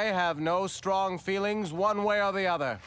I have no strong feelings one way or the other.